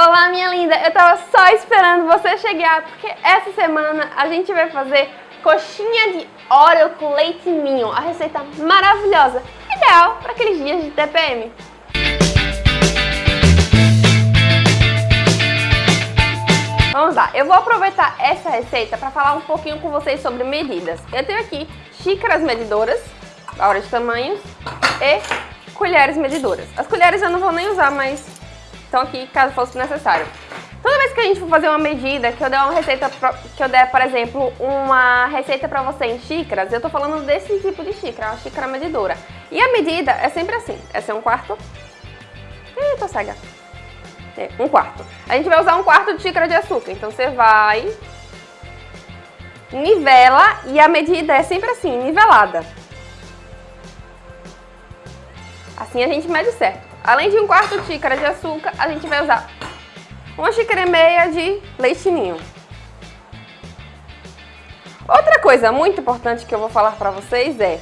Olá, minha linda! Eu tava só esperando você chegar, porque essa semana a gente vai fazer coxinha de Oreo com leite ninho, a receita maravilhosa, ideal para aqueles dias de TPM. Vamos lá, eu vou aproveitar essa receita para falar um pouquinho com vocês sobre medidas. Eu tenho aqui xícaras medidoras, hora de tamanhos, e colheres medidoras. As colheres eu não vou nem usar, mas estão aqui caso fosse necessário. Toda vez que a gente for fazer uma medida, que eu der uma receita, que eu der, por exemplo, uma receita pra você em xícaras, eu tô falando desse tipo de xícara, uma xícara medidora. E a medida é sempre assim, essa é um quarto, Ih, tô cega. É, um quarto. A gente vai usar um quarto de xícara de açúcar, então você vai, nivela e a medida é sempre assim, nivelada. Assim a gente mede certo. Além de um quarto xícara de açúcar, a gente vai usar uma xícara e meia de leite ninho. Outra coisa muito importante que eu vou falar para vocês é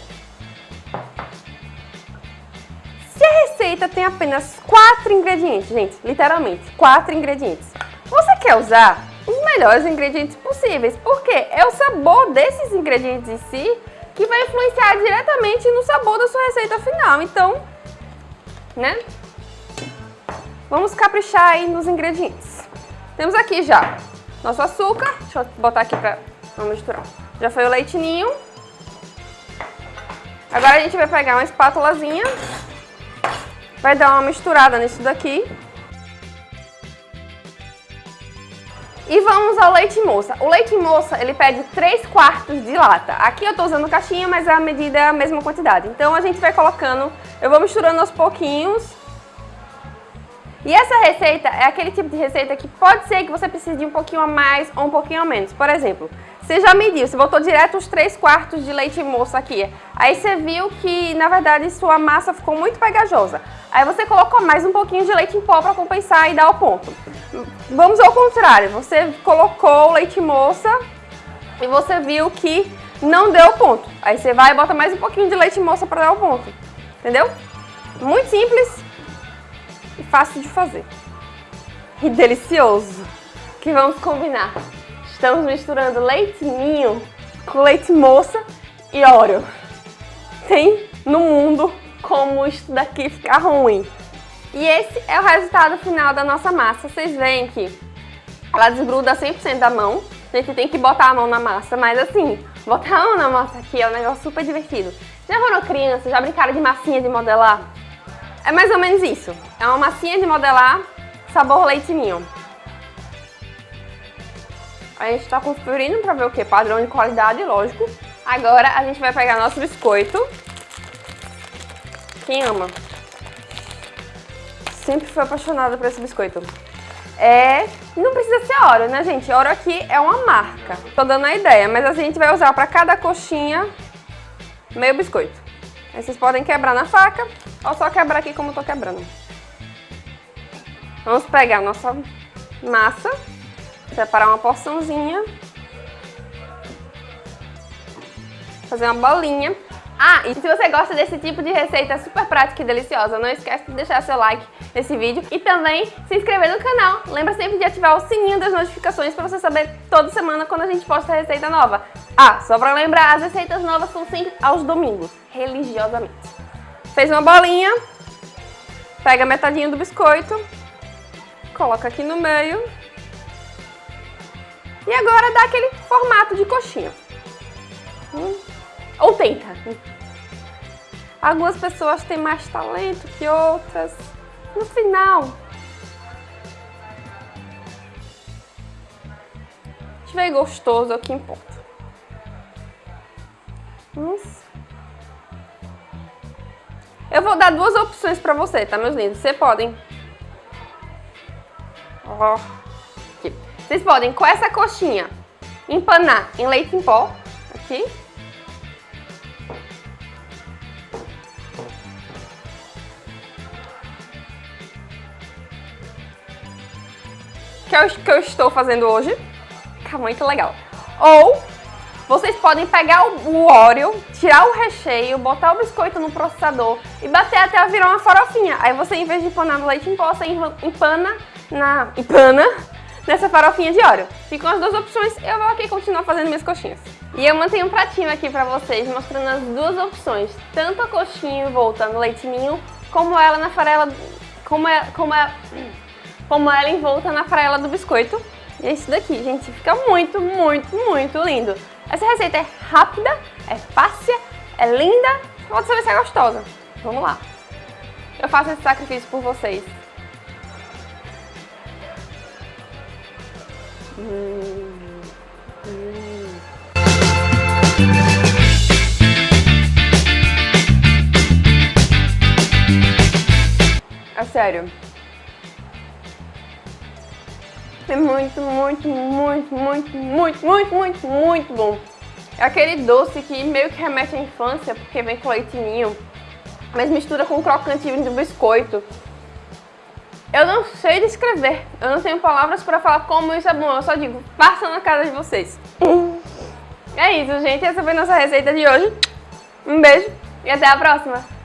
se a receita tem apenas quatro ingredientes, gente, literalmente, quatro ingredientes, você quer usar os melhores ingredientes possíveis, porque é o sabor desses ingredientes em si que vai influenciar diretamente no sabor da sua receita final. Então, né? Vamos caprichar aí nos ingredientes. Temos aqui já nosso açúcar, deixa eu botar aqui para não misturar. Já foi o leitinho. Agora a gente vai pegar uma espátulazinha, vai dar uma misturada nisso daqui. E vamos ao leite moça. O leite moça, ele pede 3 quartos de lata. Aqui eu tô usando caixinha, mas a medida é a mesma quantidade. Então a gente vai colocando, eu vou misturando aos pouquinhos. E essa receita é aquele tipo de receita que pode ser que você precise de um pouquinho a mais ou um pouquinho a menos. Por exemplo, você já mediu, você botou direto os 3 quartos de leite moça aqui. Aí você viu que, na verdade, sua massa ficou muito pegajosa. Aí você colocou mais um pouquinho de leite em pó para compensar e dar o ponto. Vamos ao contrário, você colocou o leite moça e você viu que não deu ponto. Aí você vai e bota mais um pouquinho de leite moça para dar o ponto. Entendeu? Muito simples e fácil de fazer. E delicioso. Que vamos combinar. Estamos misturando leite ninho com leite moça e óleo. Tem no mundo como isso daqui ficar ruim. E esse é o resultado final da nossa massa. Vocês veem que ela desgruda 100% da mão. A gente tem que botar a mão na massa, mas assim, botar a mão na massa aqui é um negócio super divertido. Já foram crianças, já brincaram de massinha de modelar? É mais ou menos isso. É uma massinha de modelar, sabor leite ninho. A gente tá conferindo pra ver o que? Padrão de qualidade, lógico. Agora a gente vai pegar nosso biscoito. Quem ama? Sempre fui apaixonada por esse biscoito. É, não precisa ser Oreo, né, gente? Oreo aqui é uma marca. Tô dando a ideia, mas a gente vai usar para cada coxinha meio biscoito. Aí vocês podem quebrar na faca ou só quebrar aqui como eu tô quebrando. Vamos pegar a nossa massa, separar uma porçãozinha, fazer uma bolinha. Ah, e se você gosta desse tipo de receita super prática e deliciosa, não esquece de deixar seu like nesse vídeo e também se inscrever no canal. Lembra sempre de ativar o sininho das notificações para você saber toda semana quando a gente posta receita nova. Ah, só para lembrar, as receitas novas são sempre aos domingos, religiosamente. Fez uma bolinha, pega metadinha do biscoito, coloca aqui no meio e agora dá aquele formato de coxinha. Ou tenta. Algumas pessoas têm mais talento que outras. No final, tiver gostoso é o que importa. Nossa. Eu vou dar duas opções pra você, tá, meus lindos? Vocês podem... Ó. Vocês podem, com essa coxinha, empanar em leite em pó, aqui. Que eu, que eu estou fazendo hoje. Fica muito legal. Ou vocês podem pegar o, Oreo, tirar o recheio, botar o biscoito no processador e bater até virar uma farofinha. Aí você, em vez de empanar no leite em pó, você empana na empana nessa farofinha de óleo. Ficam as duas opções, eu vou aqui continuar fazendo minhas coxinhas. E eu mantenho um pratinho aqui pra vocês, mostrando as duas opções. Tanto a coxinha envolta no leite ninho, como ela na farela... Como, é, como, é, como ela envolta na farela do biscoito. E é isso daqui, gente. Fica muito, muito, muito lindo. Essa receita é rápida, é fácil, é linda. Pode saber se é gostosa. Vamos lá. Eu faço esse sacrifício por vocês. Hum, hum. É sério. É muito, muito, muito, muito, muito, muito, muito, muito bom. É aquele doce que meio que remete à infância, porque vem com leitinho, mas mistura com o crocantinho do biscoito. Eu não sei descrever, eu não tenho palavras para falar como isso é bom, eu só digo, passa na casa de vocês. É isso, gente, essa foi nossa receita de hoje. Um beijo e até a próxima!